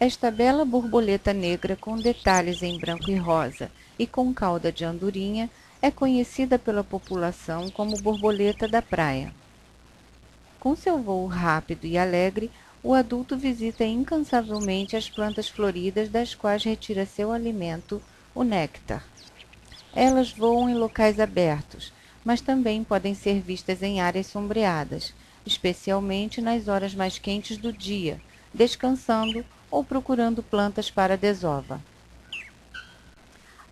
Esta bela borboleta negra com detalhes em branco e rosa e com cauda de andorinha é conhecida pela população como borboleta da praia. Com seu voo rápido e alegre, o adulto visita incansavelmente as plantas floridas das quais retira seu alimento, o néctar. Elas voam em locais abertos, mas também podem ser vistas em áreas sombreadas, especialmente nas horas mais quentes do dia, descansando ou procurando plantas para desova.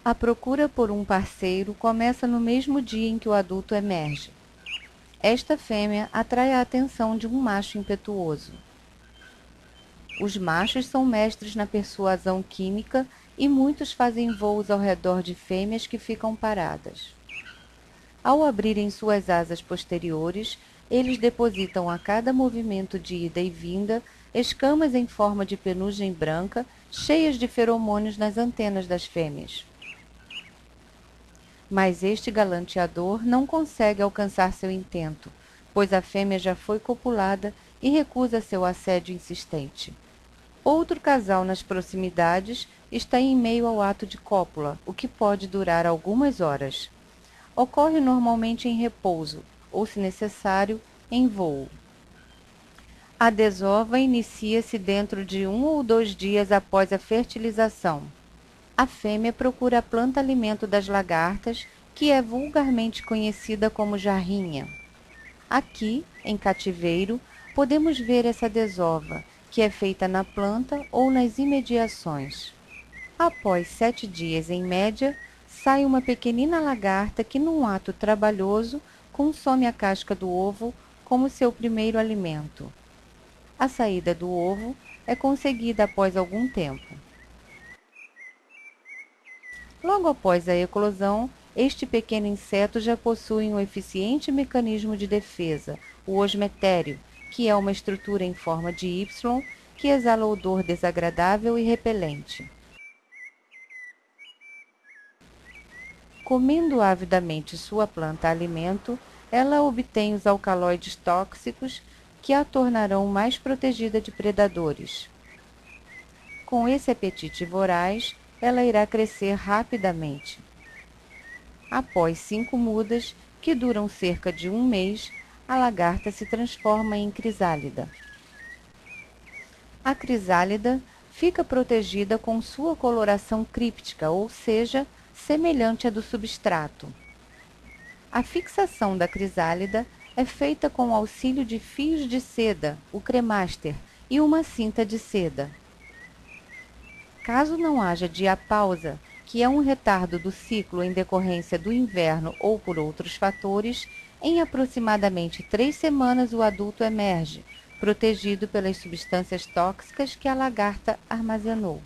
A procura por um parceiro começa no mesmo dia em que o adulto emerge. Esta fêmea atrai a atenção de um macho impetuoso. Os machos são mestres na persuasão química e muitos fazem voos ao redor de fêmeas que ficam paradas. Ao abrirem suas asas posteriores, eles depositam a cada movimento de ida e vinda escamas em forma de penugem branca, cheias de feromônios nas antenas das fêmeas. Mas este galanteador não consegue alcançar seu intento, pois a fêmea já foi copulada e recusa seu assédio insistente. Outro casal nas proximidades está em meio ao ato de cópula, o que pode durar algumas horas. Ocorre normalmente em repouso, ou, se necessário, em voo. A desova inicia-se dentro de um ou dois dias após a fertilização. A fêmea procura a planta-alimento das lagartas, que é vulgarmente conhecida como jarrinha. Aqui, em cativeiro, podemos ver essa desova, que é feita na planta ou nas imediações. Após sete dias em média, sai uma pequenina lagarta que, num ato trabalhoso, consome a casca do ovo como seu primeiro alimento. A saída do ovo é conseguida após algum tempo. Logo após a eclosão, este pequeno inseto já possui um eficiente mecanismo de defesa, o osmetério, que é uma estrutura em forma de Y que exala odor desagradável e repelente. Comendo avidamente sua planta alimento, ela obtém os alcaloides tóxicos que a tornarão mais protegida de predadores. Com esse apetite voraz, ela irá crescer rapidamente. Após cinco mudas, que duram cerca de um mês, a lagarta se transforma em crisálida. A crisálida fica protegida com sua coloração críptica, ou seja, semelhante à do substrato. A fixação da crisálida é feita com o auxílio de fios de seda, o cremaster, e uma cinta de seda. Caso não haja diapausa, que é um retardo do ciclo em decorrência do inverno ou por outros fatores, em aproximadamente três semanas o adulto emerge, protegido pelas substâncias tóxicas que a lagarta armazenou.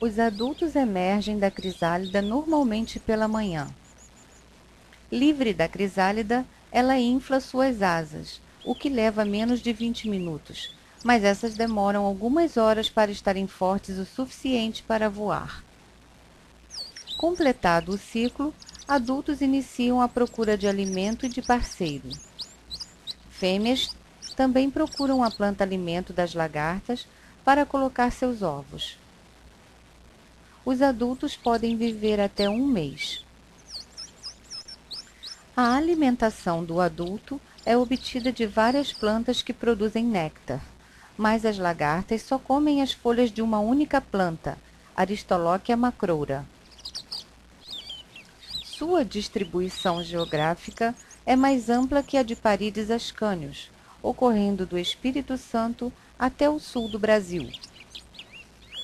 Os adultos emergem da crisálida normalmente pela manhã. Livre da crisálida, ela infla suas asas, o que leva menos de 20 minutos, mas essas demoram algumas horas para estarem fortes o suficiente para voar. Completado o ciclo, adultos iniciam a procura de alimento e de parceiro. Fêmeas também procuram a planta-alimento das lagartas para colocar seus ovos. Os adultos podem viver até um mês. A alimentação do adulto é obtida de várias plantas que produzem néctar, mas as lagartas só comem as folhas de uma única planta, Aristolochia macroura. Sua distribuição geográfica é mais ampla que a de Parides ascânios, ocorrendo do Espírito Santo até o sul do Brasil.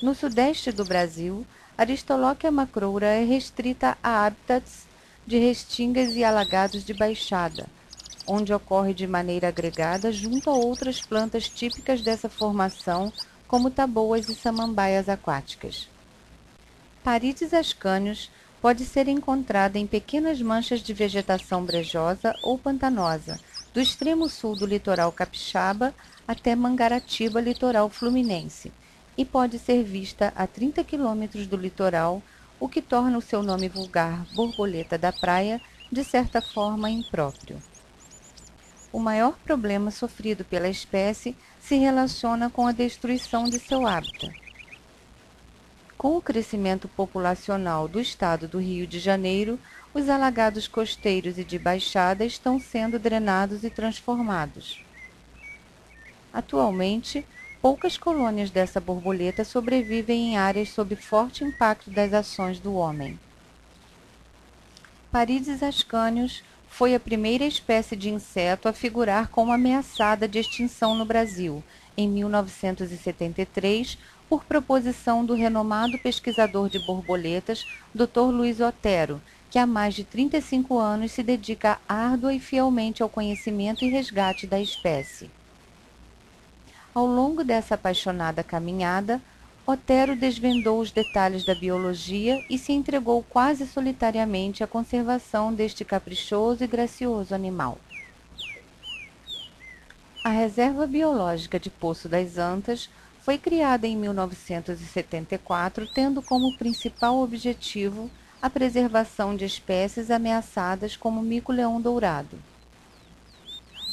No sudeste do Brasil, Aristolochia macroura é restrita a hábitats de restingas e alagados de baixada, onde ocorre de maneira agregada junto a outras plantas típicas dessa formação, como taboas e samambaias aquáticas. Parides ascânios pode ser encontrada em pequenas manchas de vegetação brejosa ou pantanosa, do extremo sul do litoral capixaba até Mangaratiba, litoral fluminense, e pode ser vista a 30 quilômetros do litoral, o que torna o seu nome vulgar borboleta da praia de certa forma impróprio. o maior problema sofrido pela espécie se relaciona com a destruição de seu hábitat. Com o crescimento populacional do estado do Rio de Janeiro, os alagados costeiros e de baixada estão sendo drenados e transformados. Atualmente, poucas colônias dessa borboleta sobrevivem em áreas sob forte impacto das ações do homem. Parides ascânios foi a primeira espécie de inseto a figurar como ameaçada de extinção no Brasil, em 1973, por proposição do renomado pesquisador de borboletas, Dr. Luiz Otero, que há mais de 35 anos se dedica árdua e fielmente ao conhecimento e resgate da espécie. Ao longo dessa apaixonada caminhada, Otero desvendou os detalhes da biologia e se entregou quase solitariamente à conservação deste caprichoso e gracioso animal. A Reserva Biológica de Poço das Antas foi criada em 1974, tendo como principal objetivo a preservação de espécies ameaçadas como o mico-leão dourado.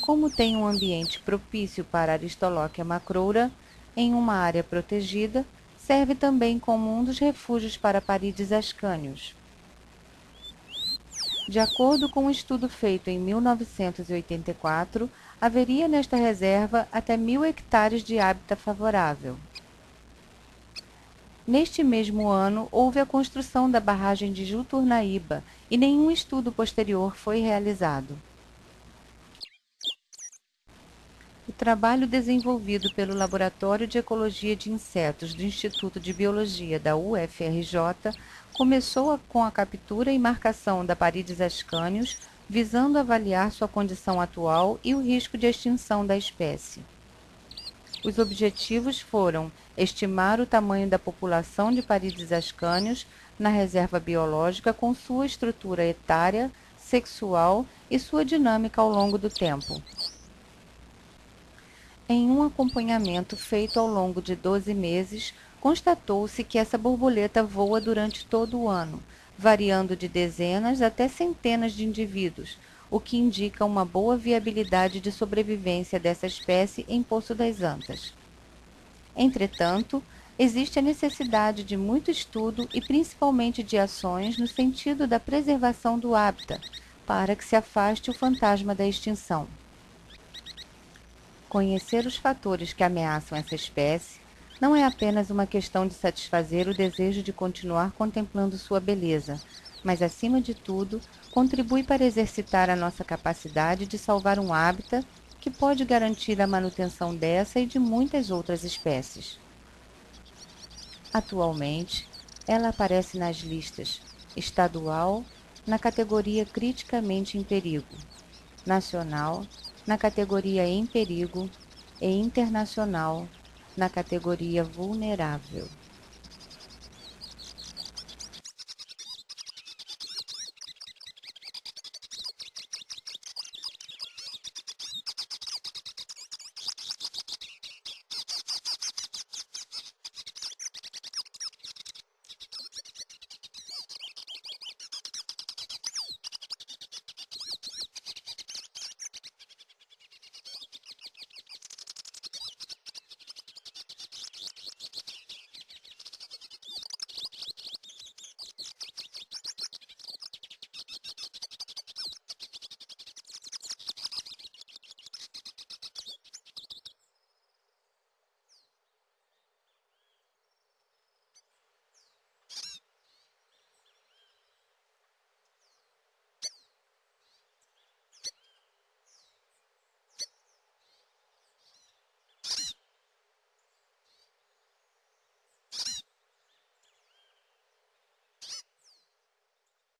Como tem um ambiente propício para a Aristolochia macroura, em uma área protegida, serve também como um dos refúgios para parídeos ascânios. De acordo com um estudo feito em 1984, haveria nesta reserva até mil hectares de hábitat favorável. Neste mesmo ano, houve a construção da barragem de Juturnaíba e nenhum estudo posterior foi realizado. O trabalho desenvolvido pelo Laboratório de Ecologia de Insetos do Instituto de Biologia da UFRJ começou com a captura e marcação da Parides ascanius, visando avaliar sua condição atual e o risco de extinção da espécie. Os objetivos foram estimar o tamanho da população de Parides ascanius na reserva biológica com sua estrutura etária, sexual e sua dinâmica ao longo do tempo. Em um acompanhamento feito ao longo de 12 meses, constatou-se que essa borboleta voa durante todo o ano, variando de dezenas até centenas de indivíduos, o que indica uma boa viabilidade de sobrevivência dessa espécie em Poço das Antas. Entretanto, existe a necessidade de muito estudo e principalmente de ações no sentido da preservação do hábitat, para que se afaste o fantasma da extinção. Conhecer os fatores que ameaçam essa espécie não é apenas uma questão de satisfazer o desejo de continuar contemplando sua beleza, mas, acima de tudo, contribui para exercitar a nossa capacidade de salvar um hábitat que pode garantir a manutenção dessa e de muitas outras espécies. Atualmente, ela aparece nas listas estadual, na categoria criticamente em perigo, nacional, na categoria em perigo e internacional, na categoria vulnerável.